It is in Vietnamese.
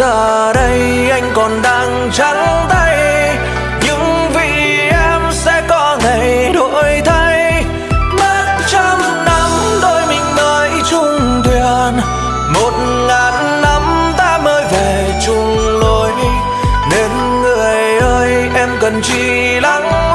giờ đây anh còn đang trắng tay. Nhưng vì em sẽ có ngày đổi thay. Mất trăm năm đôi mình mới chung thuyền. Một ngàn năm ta mới về chung lối. Nên người ơi, em cần chỉ lắng